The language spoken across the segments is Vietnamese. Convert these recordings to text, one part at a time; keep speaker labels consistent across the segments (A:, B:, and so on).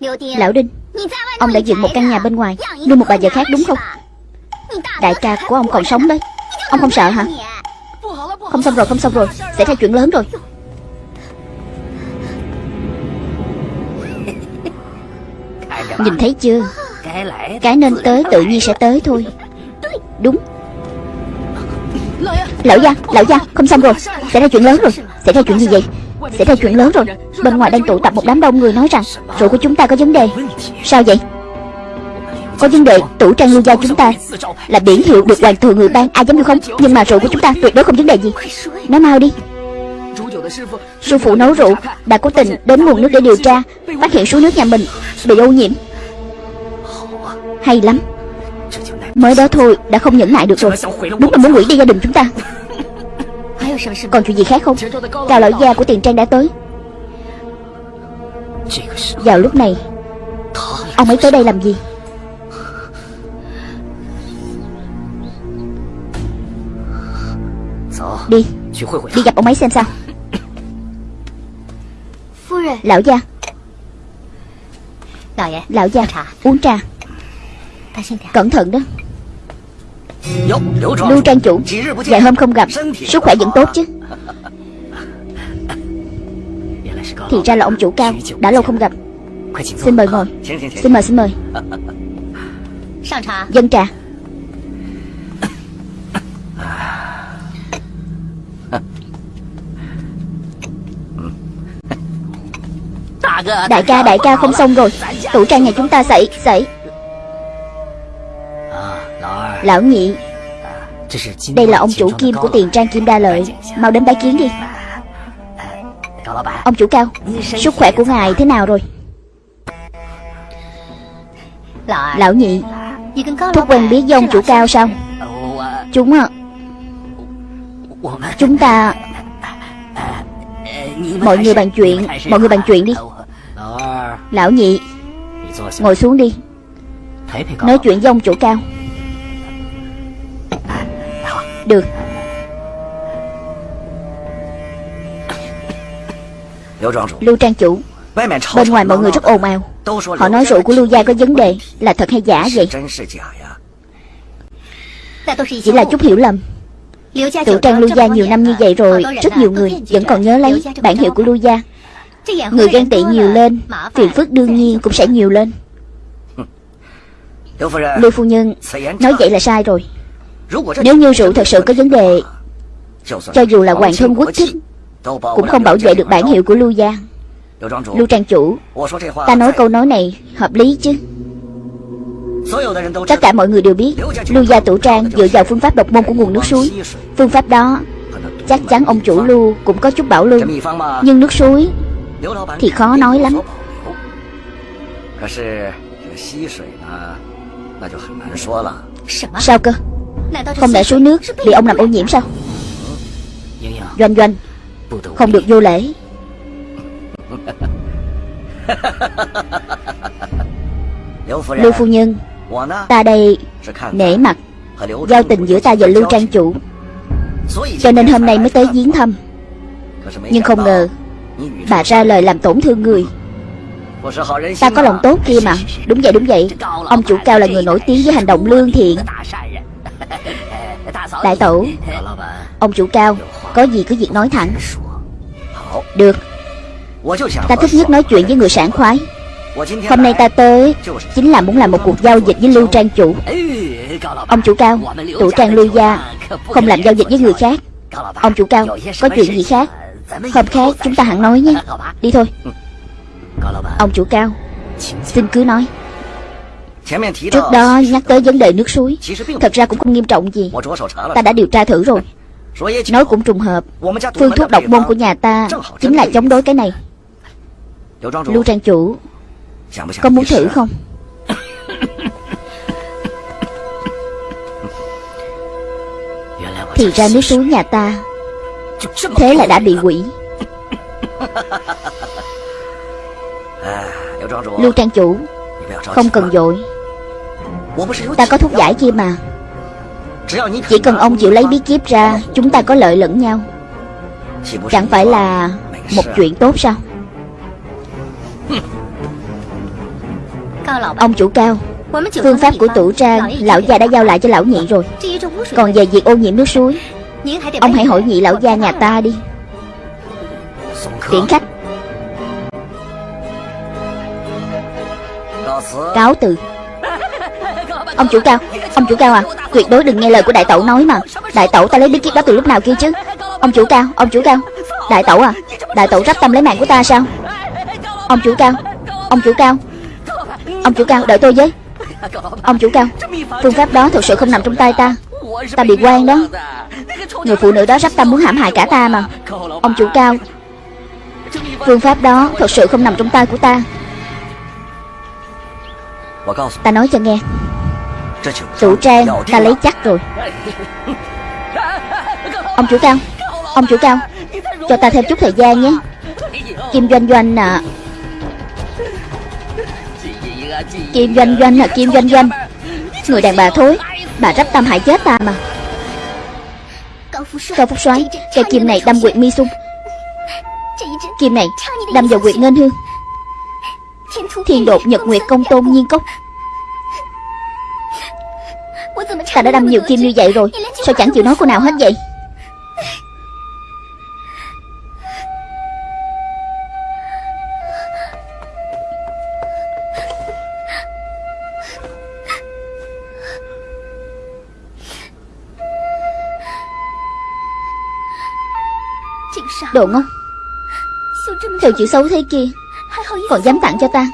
A: Lão Đinh Ông đã dựng một căn nhà bên ngoài Nuôi một bà vợ khác đúng không? Đại ca của ông còn sống đấy. Ông không sợ hả? Không xong rồi không xong rồi. Xảy ra chuyện lớn rồi. Nhìn thấy chưa? Cái nên tới tự nhiên sẽ tới thôi. Đúng. Lão gia, lão gia, không xong rồi. Xảy ra chuyện lớn rồi. Xảy ra chuyện gì vậy? Xảy ra chuyện lớn rồi. Bên ngoài đang tụ tập một đám đông người nói rằng, Rượu của chúng ta có vấn đề. Sao vậy? Có vấn đề, tủ trang lưu gia chúng ta Là biển hiệu được hoàng thượng người ban Ai dám được không? Nhưng mà rượu của chúng ta tuyệt đối không vấn đề gì. Nói mau đi. Sư phụ nấu rượu Đã cố tình đến nguồn nước để điều tra, Phát hiện số nước nhà mình bị ô nhiễm. Hay lắm. Mới đó thôi, đã không nhẫn nại được rồi. Đúng là muốn hủy đi gia đình chúng ta. Còn chuyện gì khác không? Cao lão gia của tiền trang đã tới. Vào lúc này, Ông ấy tới đây làm gì? Đi Đi gặp ông ấy xem sao. Lão gia. Lão gia, Uống trà. Cẩn thận đó. Lưu trang chủ Vài hôm không gặp, Sức khỏe vẫn tốt chứ. Thì ra là ông chủ cao, Đã lâu không gặp. Xin mời ngồi. Xin mời xin mời. Dân trà. Đại ca đại ca không xong rồi. Tủ trang nhà chúng ta xảy xảy Lão nhị Đây là ông chủ kim của tiền trang kim đa lợi. Mau đến bái kiến đi. Ông chủ cao Sức khỏe của ngài thế nào rồi? Lão nhị Thúc quen biết với ông chủ cao sao? Chúng à Chúng ta Mọi người bàn chuyện Mọi người bàn chuyện đi. Lão nhị Ngồi xuống đi. Nói chuyện với ông chủ cao Được. Lưu trang chủ Bên ngoài mọi người rất ồn ào. Họ nói rượu của Lưu Gia có vấn đề Là thật hay giả vậy? Chỉ là chút hiểu lầm. Tự trang Lưu Gia nhiều năm như vậy rồi Rất nhiều người vẫn còn nhớ lấy bản hiệu của Lưu Gia. Người ghen tị nhiều lên Phiền phức đương nhiên cũng sẽ nhiều lên. Lưu phu nhân Nói vậy là sai rồi Nếu như rượu thật sự có vấn đề Cho dù là hoàng thân quốc thích Cũng không bảo vệ được bản hiệu của Lưu Gia Lưu trang chủ Ta nói câu nói này hợp lý chứ? Tất cả mọi người đều biết Lưu gia tủ trang dựa vào phương pháp độc môn của nguồn nước suối. Phương pháp đó Chắc chắn ông chủ Lưu cũng có chút bảo lưu. Nhưng nước suối Thì khó nói lắm. Sao cơ không để suối nước bị ông làm ô nhiễm sao? Doanh doanh. Không được vô lễ. Lưu phu nhân, Ta đây nể mặt Giao tình giữa ta và Lưu Trang Chủ. Cho nên hôm nay mới tới viếng thăm. Nhưng không ngờ, Bà ra lời làm tổn thương người. Ta có lòng tốt kia mà. Đúng vậy đúng vậy. Ông chủ cao là người nổi tiếng với hành động lương thiện. Đại tổ Ông chủ cao Có gì cứ việc nói thẳng. Được. Ta thích nhất nói chuyện với người sảng khoái. Hôm nay ta tới Chính là muốn làm một cuộc giao dịch với Lưu Trang chủ. Ông chủ cao Tủ trang Lưu Gia Không làm giao dịch với người khác. Ông chủ cao Có chuyện gì? khác? Hôm khác chúng ta hẳn nói nhé. Đi thôi. Ông chủ cao Xin cứ nói Trước đó nhắc tới vấn đề nước suối. Thật ra cũng không nghiêm trọng gì. Ta đã điều tra thử rồi. Nói cũng trùng hợp. Phương thuốc độc môn của nhà ta Chính là chống đối cái này. Lưu trang chủ Có muốn thử không? Thì ra nước suối nhà ta Thế là đã bị quỷ Lưu trang chủ Không cần vội Ta có thuốc giải kia mà. Chỉ cần ông chịu lấy bí kíp ra, Chúng ta có lợi lẫn nhau. Chẳng phải là Một chuyện tốt sao? Ông chủ cao, Phương pháp của tủ trang, Lão gia đã giao lại cho lão nhị rồi. Còn về việc ô nhiễm nước suối, Ông hãy hỏi nhị lão gia nhà ta đi. Tiễn khách. Cáo từ. Ông chủ cao, Ông chủ cao à Tuyệt đối đừng nghe lời của đại tẩu nói mà. Đại tẩu ta lấy bí kíp đó từ lúc nào kia chứ? Ông chủ cao, Ông chủ cao. Đại tẩu à Đại tẩu rắp tâm lấy mạng của ta sao? Ông chủ cao, Ông chủ cao. Ông chủ cao, đợi tôi với. Ông chủ cao, Phương pháp đó thực sự không nằm trong tay ta. Ta bị quan đó. Người phụ nữ đó rắp tâm muốn hãm hại cả ta mà. Ông chủ cao, Phương pháp đó thật sự không nằm trong tay của ta. Ta nói cho nghe. Chủ trang ta lấy chắc rồi. Ông chủ cao Ông chủ cao Cho ta thêm chút thời gian nhé. Kim doanh doanh à Kim doanh doanh à Kim doanh doanh. Người đàn bà thối Bà rắp tâm hại chết ta mà. Cao Phúc soái Cây kim này đâm quyệt mi sung. Kim này đâm vào quyệt ngân hương. Thiên đột nhật nguyệt công tôn nhiên cốc Ta đã đâm nhiều kim như vậy rồi Sao chẳng chịu nói cô nào hết vậy? Đồ ngốc Theo chữ xấu thế kia Còn dám tặng cho ta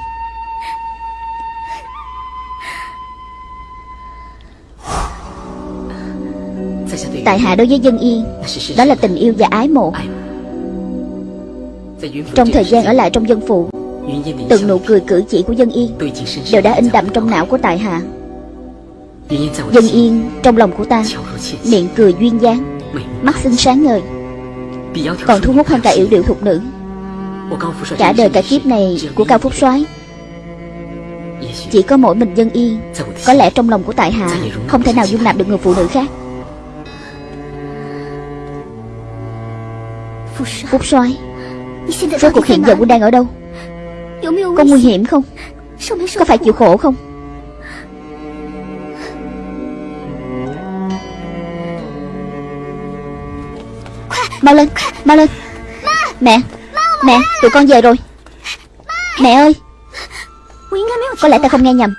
A: Tại hạ đối với dân yên Đó là tình yêu và ái mộ. Trong thời gian ở lại trong dân phụ, Từng nụ cười cử chỉ của dân yên Đều đã in đậm trong não của tại hạ. Dân yên trong lòng của ta, Miệng cười duyên dáng, Mắt xinh sáng ngời. Còn thu hút hơn cả yểu điệu thục nữ. Cả đời cả kiếp này của Cao Phúc soái, Chỉ có mỗi mình dân yên Có lẽ trong lòng của tại hạ Không thể nào dung nạp được người phụ nữ khác. Phúc soái Rốt cuộc hiện giờ quân đang ở đâu? Có nguy hiểm không? Có phải chịu khổ không? Mau lên Mau lên. Mẹ Mẹ Tụi con về rồi. Mẹ ơi. Có lẽ ta không nghe nhầm.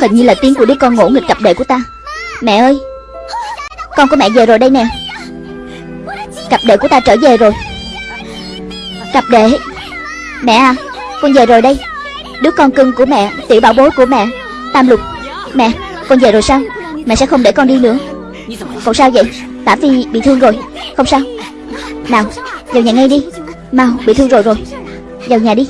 A: Hình như là tiếng của đứa con ngỗ nghịch cặp đệ của ta. Mẹ ơi. Con của mẹ về rồi đây nè Cặp đệ của ta trở về rồi. Cặp đệ. Mẹ à Con về rồi đây. Đứa con cưng của mẹ, Tiểu bảo bối của mẹ, Tam lục. Mẹ, Con về rồi sao? Mẹ sẽ không để con đi nữa. Cậu sao vậy? Tả Phi bị thương rồi. Không sao. Nào, Vào nhà ngay đi. Mau, bị thương rồi rồi. Vào nhà đi.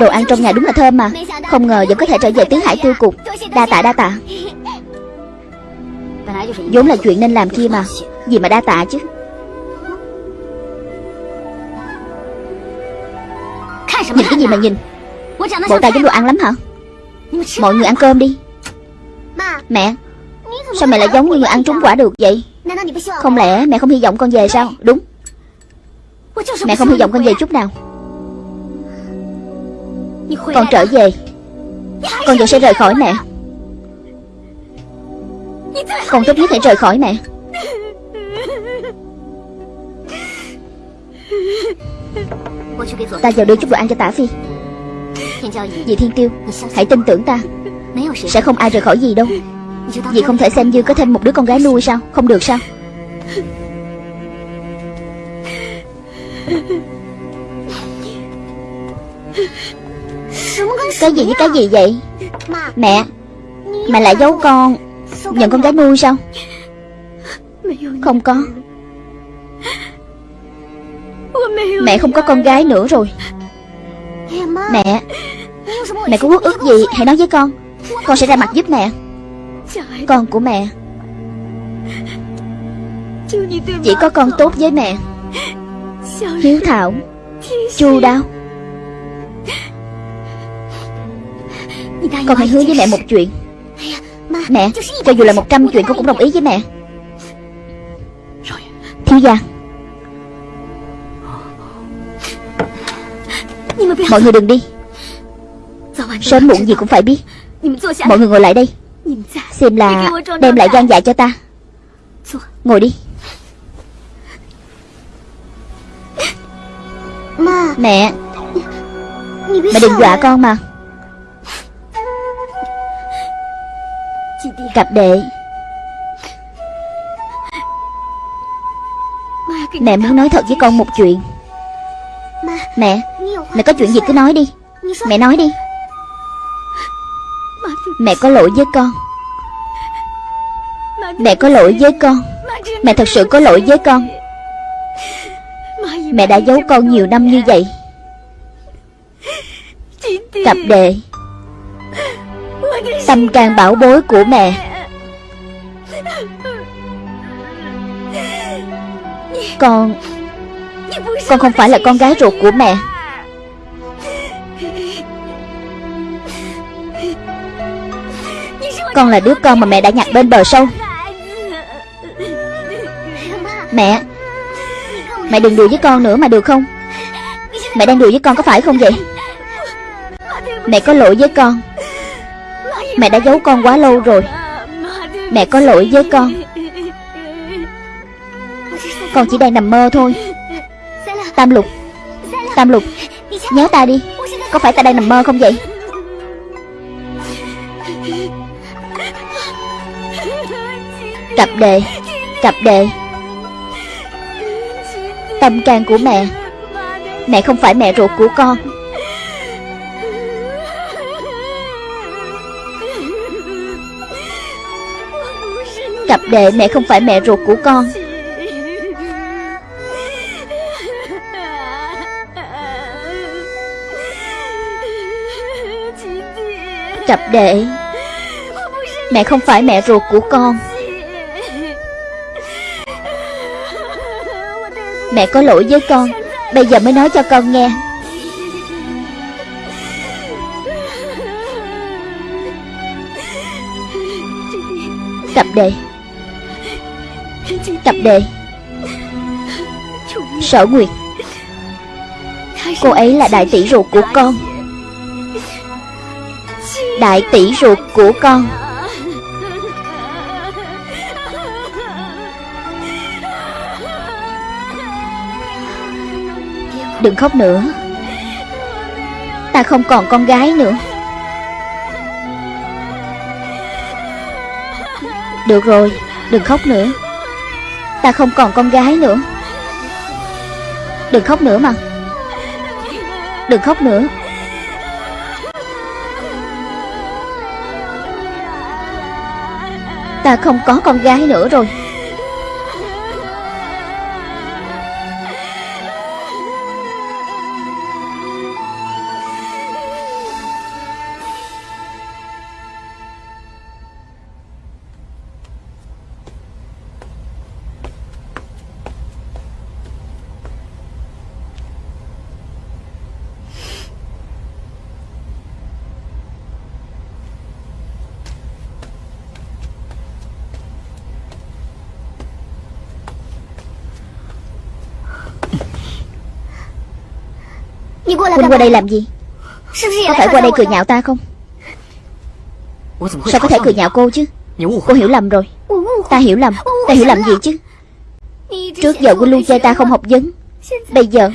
A: Đồ ăn trong nhà đúng là thơm mà. Không ngờ vẫn có thể trở về tiếng hải tiêu cục. Đa tạ đa tạ. Vốn là chuyện nên làm kia mà. Gì mà đa tạ chứ? Nhìn cái gì mà nhìn? Bộ ta giống đồ ăn lắm hả? Mọi người ăn cơm đi. Mẹ, Sao mẹ lại giống như người ăn trúng quả được vậy? Không lẽ mẹ không hy vọng con về sao? Đúng. Mẹ không hy vọng con về chút nào. Con trở về. Con vẫn sẽ rời khỏi mẹ. Con tốt nhất hãy rời khỏi mẹ. Ta vào đưa chút đồ ăn cho tả phi. Dì Thiên Tiêu Hãy tin tưởng ta. Sẽ không ai rời khỏi gì đâu. Dì không thể xem như có thêm một đứa con gái nuôi sao? Không được sao cái gì với cái gì vậy? Mẹ Mẹ lại giấu con. Nhận con gái nuôi sao? Không có. Mẹ không có con gái nữa rồi. Mẹ Mẹ có quốc ước gì? Hãy nói với con. Con sẽ ra mặt giúp mẹ. Con của mẹ. Chỉ có con tốt với mẹ. Hiếu thảo, Chu đáo. Con hãy hứa với mẹ một chuyện. Mẹ, cho dù là một trăm chuyện con cũng đồng ý với mẹ. Thiếu gia Mọi người đừng đi. Sớm muộn gì cũng phải biết. Mọi người ngồi lại đây. Xem là đem lại gian dạ cho ta. Ngồi đi. Mẹ. Mẹ đừng dọa con mà. Cặp đệ. Mẹ muốn nói thật với con một chuyện. Mẹ Mẹ có chuyện gì cứ nói đi. Mẹ nói đi. Mẹ có lỗi với con. Mẹ có lỗi với con. Mẹ thật sự có lỗi với con. Mẹ đã giấu con nhiều năm như vậy. Cặp đệ Tâm can bảo bối của mẹ. Con Con không phải là con gái ruột của mẹ. Con là đứa con mà mẹ đã nhặt bên bờ sông. Mẹ Mẹ đừng đùa với con nữa mà được không? Mẹ đang đùa với con có phải không vậy? Mẹ có lỗi với con. Mẹ đã giấu con quá lâu rồi. Mẹ có lỗi với con. Con chỉ đang nằm mơ thôi. Tam lục. Tam lục, Nhớ ta đi. Có phải ta đang nằm mơ không vậy? Cặp đệ Cặp đệ Tâm can của mẹ. Mẹ không phải mẹ ruột của con. Cặp đệ, mẹ không phải mẹ ruột của con. Cặp đệ, Mẹ không phải mẹ ruột của con. Mẹ có lỗi với con, Bây giờ mới nói cho con nghe. Cặp đệ. Tập đệ Sở Nguyệt, Cô ấy là đại tỷ ruột của con. Đại tỷ ruột của con. Đừng khóc nữa. Ta không còn con gái nữa. Được rồi, Đừng khóc nữa. Ta không còn con gái nữa. Đừng khóc nữa mà. Đừng khóc nữa. Ta không có con gái nữa rồi. Huynh qua đây làm gì? Có phải qua đây cười nhạo ta không? Sao có thể cười nhạo cô chứ? Cô hiểu lầm rồi. Ta hiểu lầm. Ta hiểu lầm gì chứ? Trước giờ Huynh luôn chê ta không học vấn. Bây giờ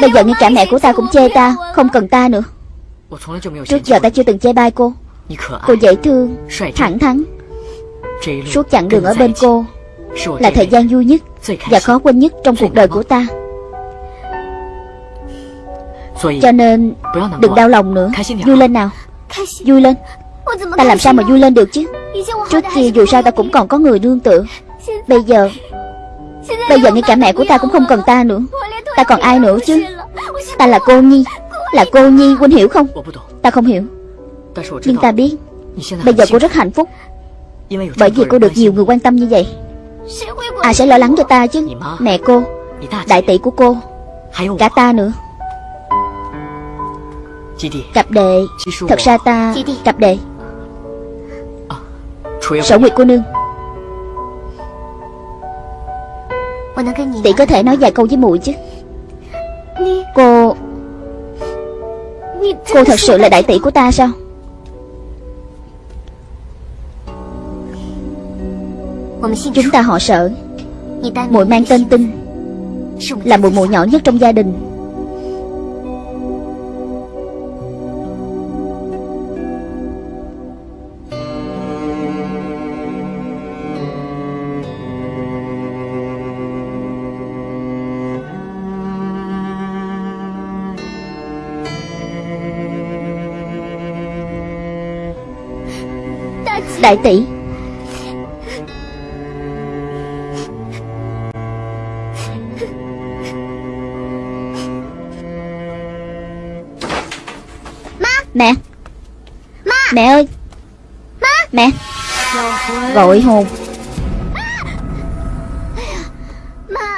A: Bây giờ ngay cả mẹ của ta cũng chê ta Không cần ta nữa. Trước giờ ta chưa từng chê bai cô. Cô dễ thương Thẳng thắn. Suốt chặng đường ở bên cô Là thời gian vui nhất Và khó quên nhất trong cuộc đời của ta cho nên Đừng đau lòng nữa. Vui lên nào. Vui lên. Ta làm sao mà vui lên được chứ? Trước kia dù sao ta cũng còn có người nương tựa. Bây giờ Bây giờ ngay cả mẹ của ta cũng không cần ta nữa. Ta còn ai nữa chứ? Ta là cô Nhi. Là cô Nhi Huynh hiểu không? Ta không hiểu. Nhưng ta biết. Bây giờ cô rất hạnh phúc. Bởi vì cô được nhiều người quan tâm như vậy. Ai sẽ lo lắng cho ta chứ. Mẹ cô Đại tỷ của cô Cả ta nữa Cặp đệ. Thật ra ta Cặp đệ. Sở Nguyệt cô nương. Tỷ có thể nói vài câu với muội chứ. Cô Cô thật sự là đại tỷ của ta sao? Chúng ta họ sợ. Muội mang tên tinh Là muội muội nhỏ nhất trong gia đình Đại tỷ. Mẹ. Mẹ ơi. Mẹ. Gọi hồn.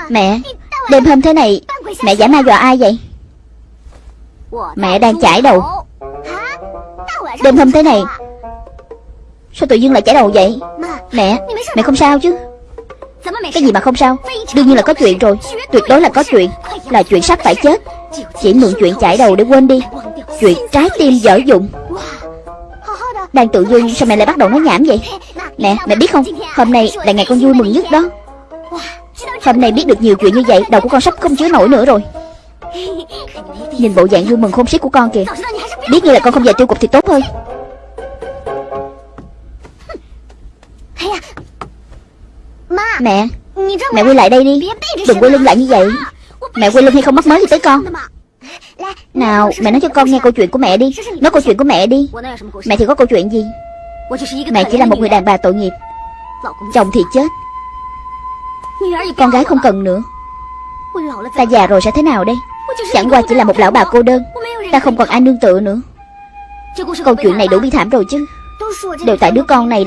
A: Mẹ Đêm hôm thế này Mẹ giả ma dọa ai vậy? Mẹ đang chải đầu. Đêm hôm thế này Sao tự dưng lại chảy đầu vậy? Mẹ Mẹ không sao chứ? Cái gì mà không sao? Đương nhiên là có chuyện rồi. Tuyệt đối là có chuyện. Là chuyện sắp phải chết. Chỉ mượn chuyện chảy đầu để quên đi. Chuyện trái tim dở dụng. Đang tự dưng sao mẹ lại bắt đầu nói nhảm vậy? Mẹ mẹ biết không? Hôm nay là ngày con vui mừng nhất đó. Hôm nay biết được nhiều chuyện như vậy Đầu của con sắp không chứa nổi nữa rồi. Nhìn bộ dạng vui mừng khôn xiết của con kìa. Biết như là con không về tiêu cục thì tốt hơn Mẹ Mẹ quay lại đây đi. Đừng quay lưng lại như vậy. Mẹ quay lưng hay không mắc mới gì tới con. Nào mẹ nói cho con nghe câu chuyện của mẹ đi. Nói câu chuyện của mẹ đi. Mẹ thì có câu chuyện gì? Mẹ chỉ là một người đàn bà tội nghiệp. Chồng thì chết. Con gái không cần nữa. Ta già rồi sẽ thế nào đây? Chẳng qua chỉ là một lão bà cô đơn. Ta không còn ai nương tựa nữa. Câu chuyện này đủ bi thảm rồi chứ. Đều tại đứa con này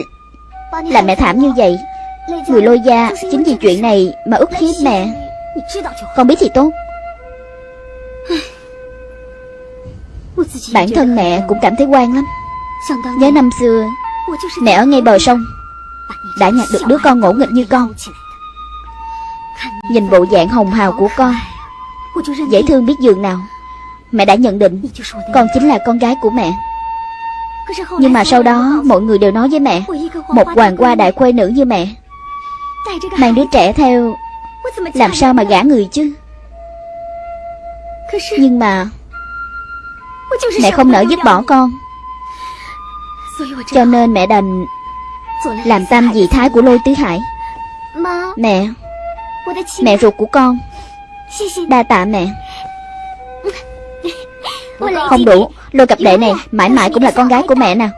A: Làm mẹ thảm như vậy Người lôi gia Chính vì chuyện này mà ức hiếp mẹ. Con biết thì tốt. Bản thân mẹ cũng cảm thấy quan lắm. Nhớ năm xưa, Mẹ ở ngay bờ sông, Đã nhặt được đứa con ngỗ nghịch như con. Nhìn bộ dạng hồng hào của con, Dễ thương biết giường nào. Mẹ đã nhận định Con chính là con gái của mẹ. Nhưng mà sau đó, Mọi người đều nói với mẹ, Một hoàng hoa đại khuê nữ như mẹ. Mang đứa trẻ theo. Làm sao mà gả người chứ? Nhưng mà Mẹ không nỡ dứt bỏ con. Cho nên mẹ đành Làm tam dị thái của lôi tứ hải. Mẹ Mẹ ruột của con. Đa tạ mẹ. Không đủ Lôi cặp đệ này mãi mãi cũng là con gái của mẹ nào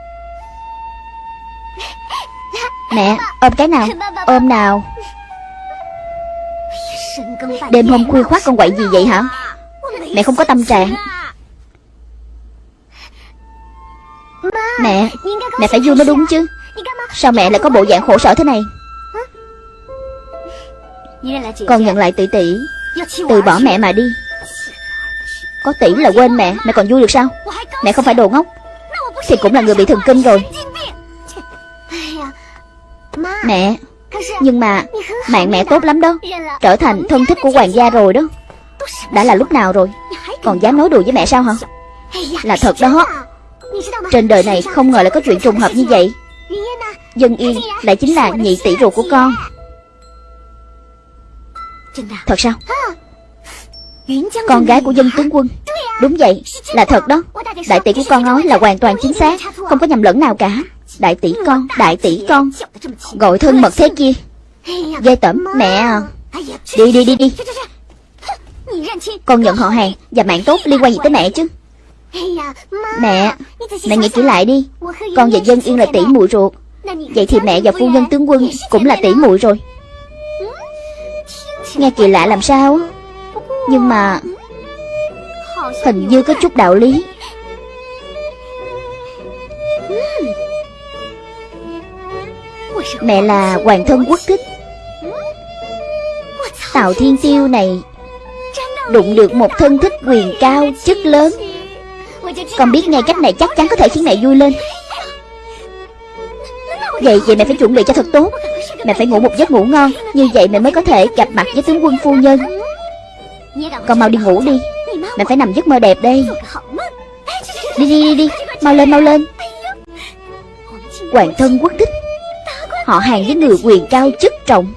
A: Mẹ, ôm cái nào? Ôm nào? Đêm hôm khuya khoát con quậy gì vậy hả? Mẹ không có tâm trạng. Mẹ Mẹ phải vui mới đúng chứ. Sao mẹ lại có bộ dạng khổ sở thế này? Con nhận lại tỷ tỷ. Từ bỏ mẹ mà đi. Có tỷ là quên mẹ Mẹ còn vui được sao? Mẹ không phải đồ ngốc. Thì cũng là người bị thần kinh rồi. Mẹ Nhưng mà Mạng mẹ tốt lắm đó. Trở thành thân thích của hoàng gia rồi đó. Đã là lúc nào rồi? Còn dám nói đùa với mẹ sao hả? Là thật đó. Trên đời này không ngờ lại có chuyện trùng hợp như vậy. Dân Yên lại chính là nhị tỷ ruột của con. Thật sao? Con gái của dân tướng quân. Đúng vậy. Là thật đó. Đại tỷ của con nói là hoàn toàn chính xác Không có nhầm lẫn nào cả Đại tỷ con, Đại tỷ con. Gọi thân mật thế kia. Ghê tẩm Mẹ à. Đi đi đi đi. Con nhận họ hàng Và mạng tốt liên quan gì tới mẹ chứ? Mẹ Mẹ nghĩ kỹ lại đi. Con và dân yên là tỷ muội ruột. Vậy thì mẹ và phu nhân tướng quân Cũng là tỷ muội rồi. Nghe kỳ lạ làm sao? Nhưng mà Hình như có chút đạo lý. Mẹ là hoàng thân quốc thích. Tào Thiên Tiêu này Đụng được một thân thích quyền cao, chức lớn. Con biết ngay cách này chắc chắn có thể khiến mẹ vui lên. Vậy vậy mẹ phải chuẩn bị cho thật tốt. Mẹ phải ngủ một giấc ngủ ngon. Như vậy mẹ mới có thể gặp mặt với tướng quân phu nhân. Con mau đi ngủ đi. Mẹ phải nằm giấc mơ đẹp đây. Đi đi đi đi. Mau lên mau lên. Hoàng thân quốc thích. Họ hàng với người quyền cao chức trọng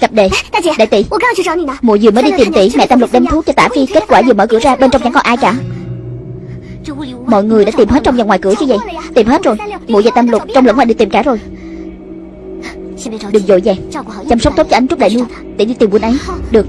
A: Cặp đệ Đại tỷ Mụ vừa mới đi tìm tỷ Mẹ Tam Lục đem thuốc cho tả phi Kết quả vừa mở cửa ra Bên trong chẳng còn ai cả Mọi người đã tìm hết trong và ngoài cửa chứ vậy Tìm hết rồi Mụ và Tam Lục trong lẫn ngoài đi tìm cả rồi Đừng vội vàng Chăm sóc tốt cho anh Trúc Đại Nương Để đi tìm quân ấy Được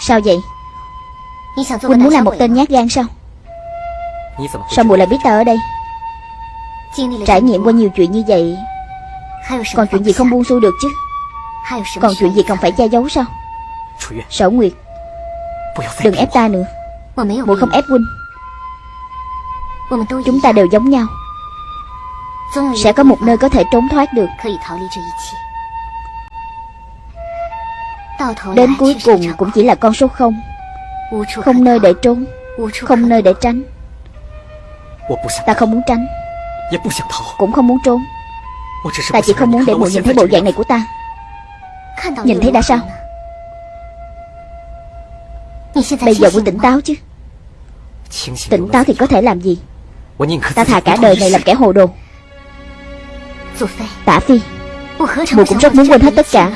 A: Sao vậy? Huynh muốn làm một tên nhát gan sao? Sao muội lại biết ta ở đây? Trải nghiệm qua nhiều chuyện như vậy Còn chuyện gì không buông xuôi được chứ? Còn chuyện gì cần phải che giấu sao? Sở Nguyệt. Đừng ép ta nữa. Muội không ép huynh Chúng ta đều giống nhau. Sẽ có một nơi có thể trốn thoát được Đến cuối cùng cũng chỉ là con số không. Không nơi để trốn Không nơi để tránh. Ta không muốn tránh Cũng không muốn trốn. Ta chỉ không muốn để muội nhìn thấy bộ dạng này của ta. Nhìn thấy đã sao? Bây giờ muốn tỉnh táo chứ? Tỉnh táo thì có thể làm gì? Ta thà cả đời này làm kẻ hồ đồ. Tả Phi. Mùi cũng rất muốn quên hết tất cả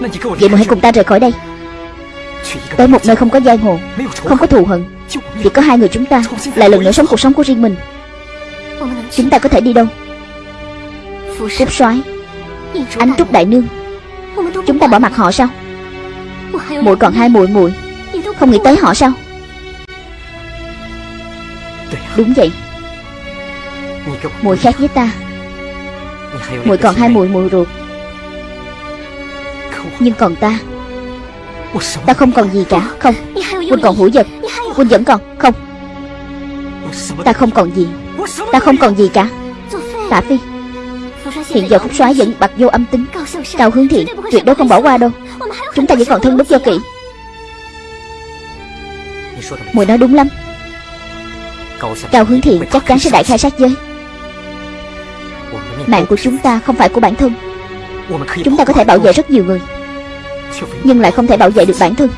A: Vậy mà hãy cùng ta rời khỏi đây. Tới một nơi không có giang hồ Không có thù hận Chỉ có hai người chúng ta Lại lần nữa sống cuộc sống của riêng mình. Chúng ta có thể đi đâu? Cúc soái Ánh trúc đại nương. Chúng ta bỏ mặt họ sao? Muội còn hai muội muội. Không nghĩ tới họ sao? Đúng vậy. Muội khác với ta. Muội còn hai muội muội ruột nhưng còn ta Ta không còn gì cả. Không, Huynh còn hữu vật Huynh vẫn còn. Không, Ta không còn gì, Ta không còn gì cả. Tả Phi, Hiện giờ Phúc soái vẫn bạc vô âm tính. Cao hướng thiện, Tuyệt đối không bỏ qua đâu. Chúng ta vẫn còn thân đức do kỵ. Mùi nói đúng lắm. Cao hướng thiện chắc chắn sẽ đại khai sát giới. Mạng của chúng ta không phải của bản thân. Chúng ta có thể bảo vệ rất nhiều người nhưng lại không thể bảo vệ được bản thân.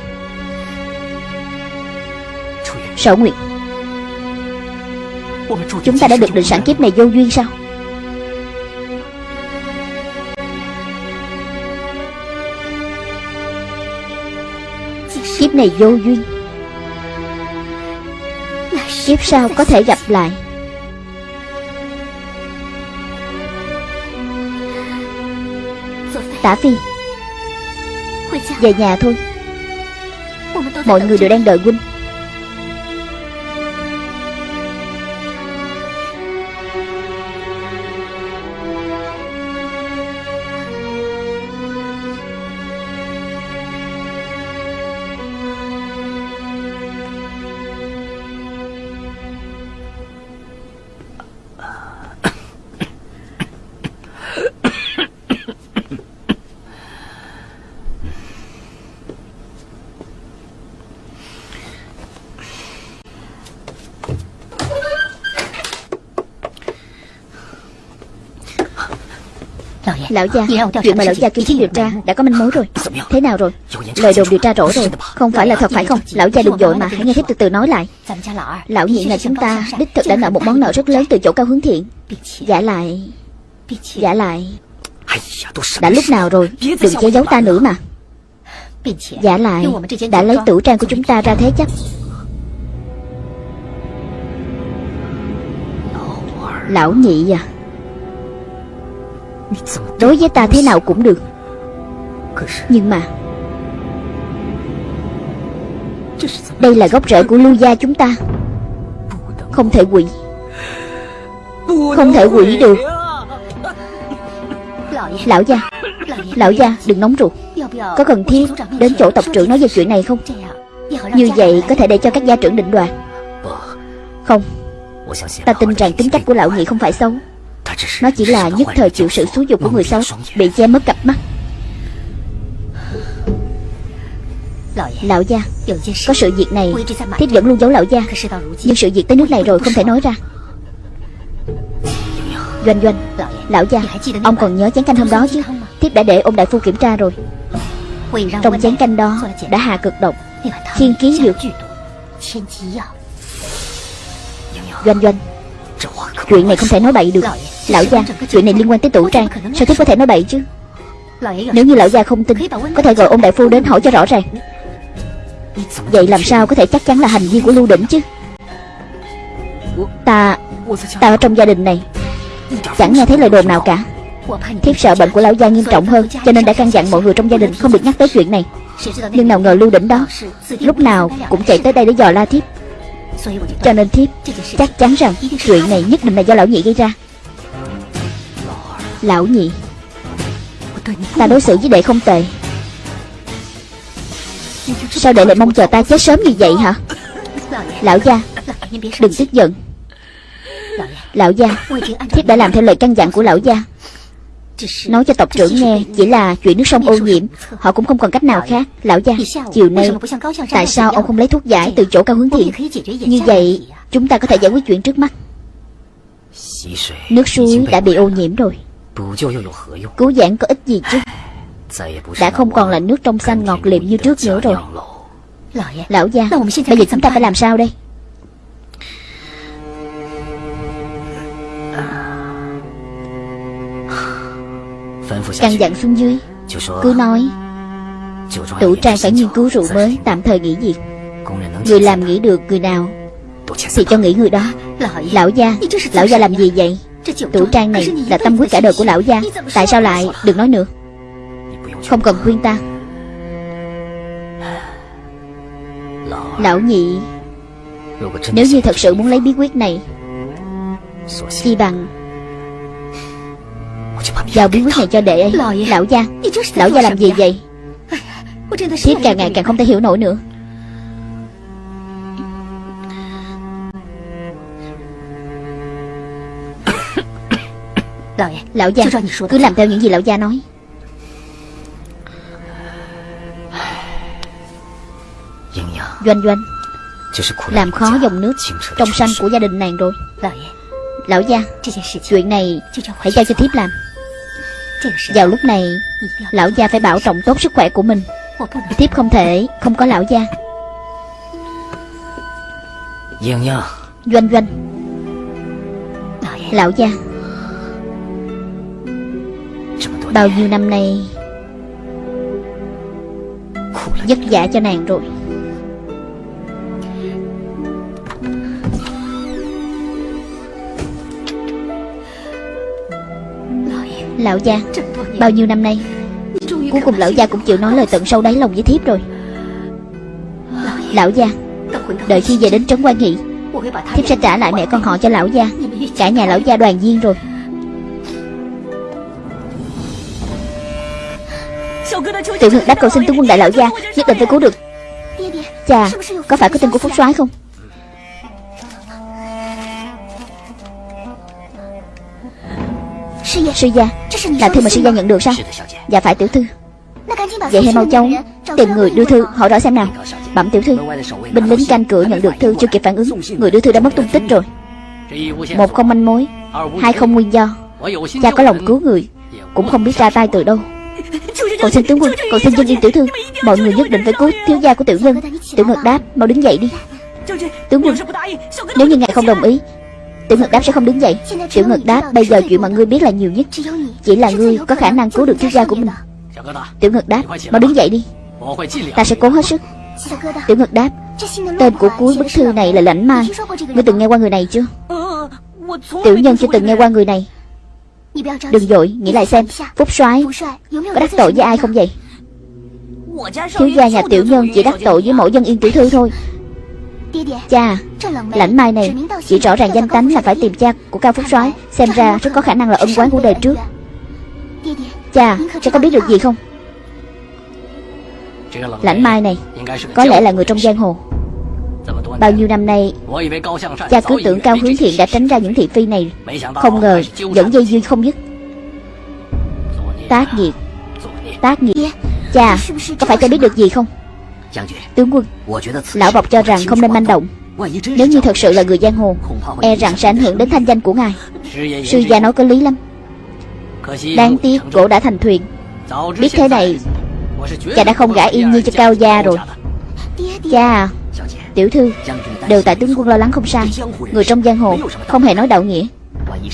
A: Sở Nguyệt, Chúng ta đã được định sẵn kiếp này vô duyên sao? Kiếp này vô duyên. Kiếp sau có thể gặp lại. Tả Phi về nhà thôi. Mọi người đều đang đợi huynh Lão gia Chuyện mà lão gia kiên quyết điều tra Đã có manh mối rồi. Thế nào rồi? Lời đồn điều tra rõ rồi Không phải là thật phải không? Lão gia đừng dội mà Hãy nghe thiếp từ từ nói lại. Lão nhị nhà chúng ta Đích thực đã nợ một món nợ rất lớn từ chỗ cao hướng thiện. Giả lại Giả lại. Đã lúc nào rồi? Đừng che giấu ta nữa mà. Giả lại Đã lấy tử trang của chúng ta ra thế chấp. Lão nhị à Đối với ta thế nào cũng được. Nhưng mà, Đây là gốc rễ của lưu gia chúng ta. Không thể quỷ Không thể quỷ được. Lão gia Lão gia, đừng nóng ruột. Có cần thiết đến chỗ tộc trưởng nói về chuyện này không? Như vậy có thể để cho các gia trưởng định đoạt. Không. Ta tin rằng tính cách của lão nhị không phải xấu. Nó chỉ là nhất thời chịu sự xúi dục của người xấu Bị che mất cặp mắt. Lão gia Có sự việc này Thiếp vẫn luôn giấu lão gia. Nhưng sự việc tới nước này rồi không thể nói ra. Doanh doanh Lão gia Ông còn nhớ chén canh hôm đó chứ? Thiếp đã để ông đại phu kiểm tra rồi. Trong chén canh đó Đã hạ cực độc Thiên ký dược Doanh doanh Chuyện này không thể nói bậy được Lão gia Chuyện này liên quan tới tủ trang. Sao thiếp có thể nói bậy chứ? Nếu như lão gia không tin Có thể gọi ông đại phu đến hỏi cho rõ ràng. Vậy làm sao có thể chắc chắn là hành vi của Lưu Đỉnh chứ? Ta Ta ở trong gia đình này Chẳng nghe thấy lời đồn nào cả. Thiếp sợ bệnh của lão gia nghiêm trọng hơn Cho nên đã căn dặn mọi người trong gia đình không được nhắc tới chuyện này. Nhưng nào ngờ Lưu Đỉnh đó Lúc nào cũng chạy tới đây để dò la thiếp. Cho nên thiếp chắc chắn rằng Chuyện này nhất định là do lão nhị gây ra Lão nhị. Ta đối xử với đệ không tệ. Sao đệ lại mong chờ ta chết sớm như vậy hả? Lão gia, Đừng tức giận. Lão gia, Thiếp đã làm theo lời căn dặn của lão gia. Nói cho tộc trưởng nghe, Chỉ là chuyện nước sông ô nhiễm, Họ cũng không còn cách nào khác. Lão gia, Chiều nay, Tại sao ông không lấy thuốc giải từ chỗ cao hướng thiện? Như vậy, Chúng ta có thể giải quyết chuyện trước mắt. Nước suối đã bị ô nhiễm rồi. Cứu giãn có ích gì chứ? Đã không còn là nước trong xanh ngọt liệm như trước nữa rồi. Lão gia Bây giờ chúng ta phải làm sao đây? Căn dặn xuống dưới. Cứ nói. Tủ trang phải nghiên cứu rượu mới Tạm thời nghỉ việc. Người làm nghỉ được người nào Thì cho nghỉ người đó. Lão gia Lão gia làm gì vậy Tủ trang này là tâm huyết cả đời của lão gia. Tại sao lại Đừng nói nữa? Không cần khuyên ta. Lão nhị Nếu như thật sự muốn lấy bí quyết này Chi bằng Giao bí quyết này cho đệ ấy Lão gia. Lão gia làm gì vậy? Thiếp càng ngày càng không thể hiểu nổi nữa Lão gia Cứ làm theo những gì lão gia nói. Doanh doanh Làm khó dòng nước Trong xanh của gia đình nàng rồi. Lão gia Chuyện này Hãy giao cho thiếp làm. Vào lúc này Lão gia phải bảo trọng tốt sức khỏe của mình. Thiếp không thể không có lão gia. Doanh doanh. Lão gia Bao nhiêu năm nay. Vất vả cho nàng rồi. Lão gia, Bao nhiêu năm nay? Cuối cùng lão gia cũng chịu nói lời tận sâu đáy lòng với thiếp rồi. Lão gia, Đợi khi về đến Trấn Quan Nghị, Thiếp sẽ trả lại mẹ con họ cho lão gia. Cả nhà lão gia đoàn viên rồi. Tiểu ngực đáp cầu xin tướng quân đại lão gia, Nhất định phải cứu được. Cha Có phải có tin của Phúc soái không? Sư gia, Là thư mà sư gia nhận được sao? Dạ phải tiểu thư. Vậy hãy mau chóng Tìm người đưa thư, hỏi rõ xem nào. Bẩm tiểu thư, Binh lính canh cửa nhận được thư chưa kịp phản ứng. Người đưa thư đã mất tung tích rồi. Một không manh mối, Hai không nguyên do. Cha có lòng cứu người, Cũng không biết ra tay từ đâu cậu xin tướng quân, cậu xin dân yên tiểu thư, Mọi người nhất định phải cứu thiếu gia của tiểu nhân. Tiểu ngực đáp, Mau đứng dậy đi. Tướng quân, Nếu như ngài không đồng ý, Tiểu Ngật Đáp sẽ không đứng dậy. Tiểu Ngật Đáp, bây giờ chuyện mà ngươi biết là nhiều nhất. Chỉ là ngươi có khả năng cứu được thiếu gia của mình. Tiểu Ngật Đáp, Mau đứng dậy đi. Ta sẽ cố hết sức. Tiểu Ngật Đáp, Tên của cuối bức thư này là Lãnh Mai Ngươi từng nghe qua người này chưa? Tiểu nhân chưa từng nghe qua người này. Đừng dội, nghĩ lại xem Phúc soái Có đắc tội với ai không vậy? Thiếu gia nhà tiểu nhân chỉ đắc tội với mỗi dân yên tiểu thư thôi. Cha Lãnh mai này Chỉ rõ ràng danh tánh là phải tìm cha của Cao Phúc soái Xem ra rất có khả năng là ân quán của đời trước. Cha Cha có biết được gì không? Lãnh mai này Có lẽ là người trong giang hồ Bao nhiêu năm nay Cha cứ tưởng Cao Hướng Thiện đã tránh ra những thị phi này. Không ngờ Vẫn dây duyên không dứt. Tác nghiệp. Tác nghiệp. Cha Có phải cha biết được gì không? Tướng quân Lão Bọc cho rằng không nên manh động. Nếu như thật sự là người giang hồ E rằng sẽ ảnh hưởng đến thanh danh của ngài. Sư gia nói có lý lắm. Đáng tiếc cổ đã thành thuyền. Biết thế này Cha đã không gả yên như cho cao gia rồi. Cha à Tiểu thư, Đều tại tướng quân lo lắng không sai. Người trong giang hồ Không hề nói đạo nghĩa.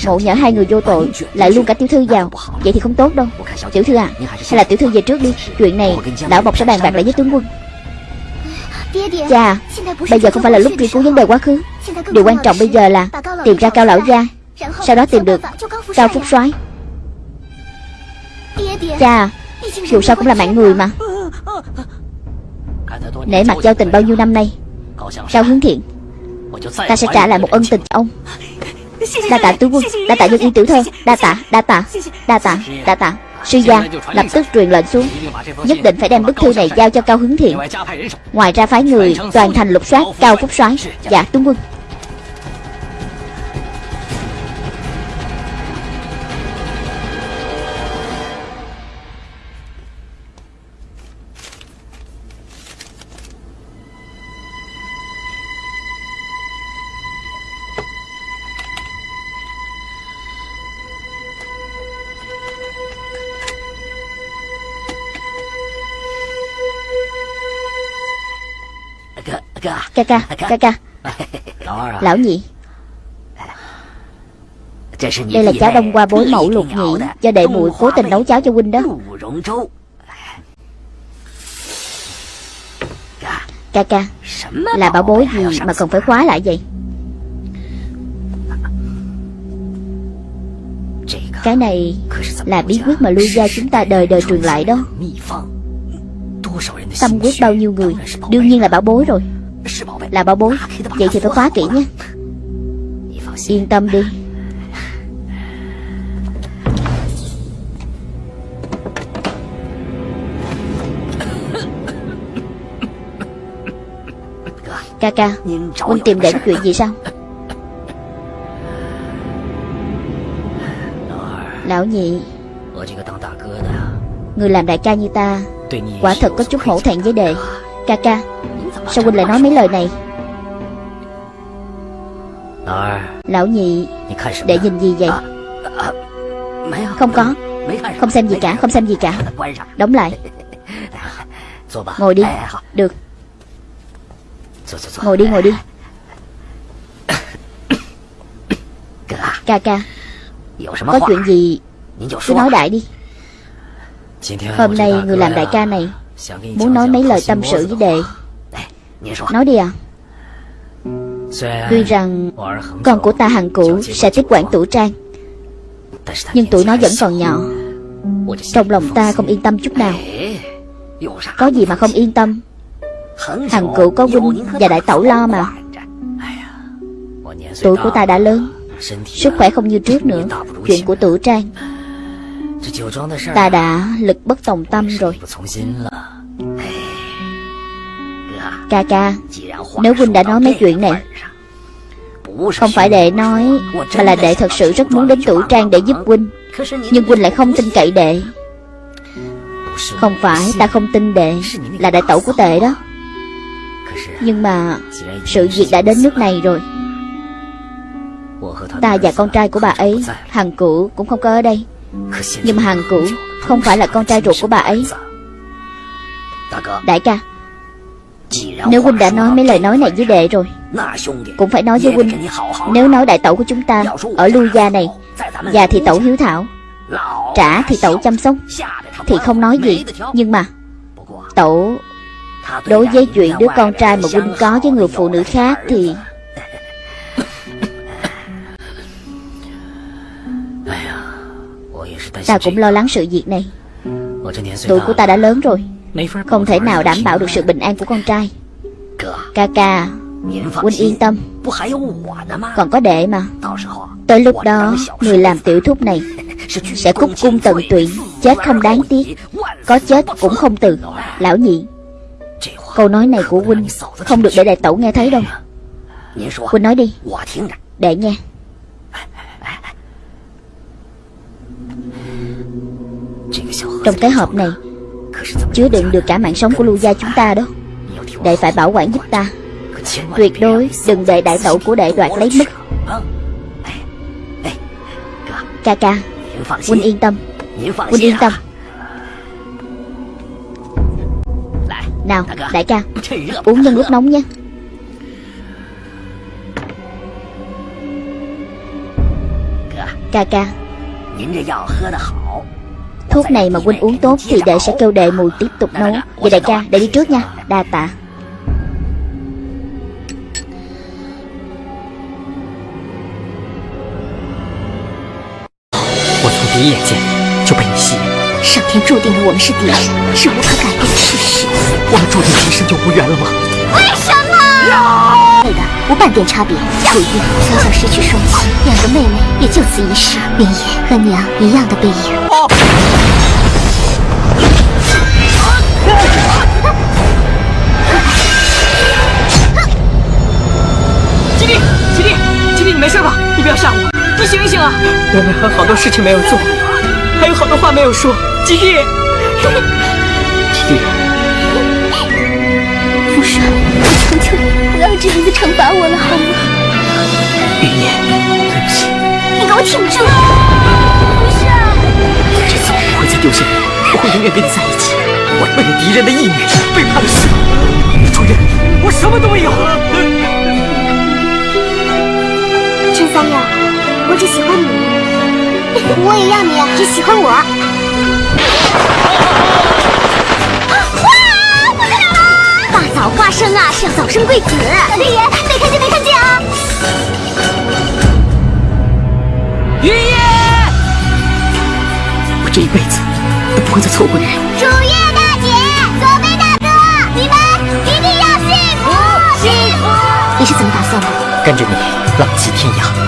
A: Ngộ nhỡ hai người vô tội Lại luôn cả tiểu thư vào. Vậy thì không tốt đâu. Tiểu thư à Hay là tiểu thư về trước đi. Chuyện này Lão Bọc sẽ bàn bạc lại với tướng quân. Cha, Bây giờ không phải là lúc truy cứu vấn đề quá khứ. Điều quan trọng bây giờ là Tìm ra cao lão gia. Sau đó tìm được Cao Phúc soái. Cha, Dù sao cũng là mạng người mà. Nể mặt giao tình bao nhiêu năm nay Cao hướng thiện. Ta sẽ trả lại một ân tình cho ông. Đa tạ tướng quân. Đa tạ dân yên tiểu thơ Đa tạ Đa tạ Đa tạ Đa tạ. Sư gia lập tức truyền lệnh xuống. Nhất định phải đem bức thư này giao cho Cao Hướng Thiện. Ngoài ra phái người toàn thành lục soát Cao Phúc soái. Dạ tướng quân Ca ca Ca ca Lão nhị. Đây là cháo đông qua bối mẫu lục nhị Do đệ muội cố tình nấu cháo cho huynh đó. Ca. Ca Là bảo bối gì mà cần phải khóa lại vậy? Cái này Là bí quyết mà lưu gia chúng ta đời đời truyền lại đó. Tâm quyết bao nhiêu người? Đương nhiên là bảo bối rồi Là bảo bối. Vậy thì phải khóa kỹ nhé. Yên tâm đi. Ca ca Huynh tìm đến chuyện gì sao? Lão nhị. Người làm đại ca như ta Quả thật có chút hổ thẹn với đệ Ca ca. Sao huynh lại nói mấy lời này? Lão nhị, Để nhìn gì vậy? Không có. Không xem gì cả, Không xem gì cả. Đóng lại. Ngồi đi. Được. Ngồi đi ngồi đi. Ca ca, Có chuyện gì? Cứ nói đại đi. Hôm nay người làm đại ca này Muốn nói mấy lời tâm sự với đệ. Nói đi à? Tuy rằng Con của ta hằng cũ sẽ tiếp quản tủ trang Nhưng tuổi nó vẫn còn nhỏ。Trong lòng ta không yên tâm chút nào。Có gì mà không yên tâm？Hằng cũ có huynh và đại tẩu lo mà。Tuổi của ta đã lớn Sức khỏe không như trước nữa。Chuyện của tử trang Ta đã lực bất tòng tâm rồi。Ca ca Nếu huynh đã nói mấy chuyện này Không phải đệ nói Mà là đệ thật sự rất muốn đến tử trang để giúp huynh Nhưng huynh lại không tin cậy đệ。Không phải ta không tin đệ Là đại tẩu của tệ đó。Nhưng mà Sự việc đã đến nước này rồi。Ta và con trai của bà ấy Hằng cửu cũng không có ở đây nhưng mà Hằng cửu Không phải là con trai ruột của bà ấy. Đại ca, Nếu huynh đã nói mấy lời nói này với đệ rồi, Cũng phải nói với huynh, Nếu nói đại tẩu của chúng ta Ở lưu gia này, Già thì tẩu hiếu thảo, Trả thì tẩu chăm sóc, Thì không nói gì. Nhưng mà Tẩu Đối với chuyện đứa con trai mà huynh có với người phụ nữ khác thì Ta cũng lo lắng sự việc này. Tuổi của ta đã lớn rồi. Không thể nào đảm bảo được sự bình an của con trai. Ca ca Huynh yên tâm. Còn có đệ mà. Tới lúc đó, Người làm tiểu thúc này Sẽ cúc cung tận tụy, Chết không đáng tiếc. Có chết cũng không từ. Lão nhị, Câu nói này của Huynh Không được để đại tẩu nghe thấy đâu. Huynh nói đi. Để nghe. Trong cái hộp này, Chứa đựng được cả mạng sống của lưu gia chúng ta đó. Đệ phải bảo quản giúp ta. Tuyệt đối đừng để đại tẩu của đệ đoạt lấy mất. Ca ca, Huynh yên tâm. Huynh yên tâm. Nào, đại ca, Uống nhân lúc nóng nha Ca ca Thuốc này mà huynh uống tốt Thì đệ sẽ kêu đệ mùi tiếp tục nấu Vậy đại ca đệ đi trước nha Đa tạ
B: 第一眼见就被你吸引，
C: 上天注定了我们是敌人，是无可改变的事实。
B: 我们注定今生就无缘了吗？
C: 为什么？对的，无半点差别。楚玉小小失去双亲，两个妹妹也就此一世，林野和娘一样的背影。
B: 没事吧？你不要吓我。你醒一醒啊！我们还有好多事情没有做，还有好多话没有说。吉弟，吉弟，
C: 父神，我求求你不要这样子惩罚我了，好吗？
B: 云烟，对不起。
C: 你给我挺住！
B: 不是，这次我不会再丢下你，我会永远跟你在一起。我为了敌人的义女背叛了师主人，我什么都没有。
C: 陈三六。我只喜欢你，我也要你只喜欢我。大早花生啊，是要早生贵子。老天爷，没看见，没看见啊！
B: 云烨，我这一辈子都不会再错过你。
C: 主页大姐，左贝大哥，你们一定要幸福，幸福！你是怎么打算的？
B: 跟着你，浪迹天涯。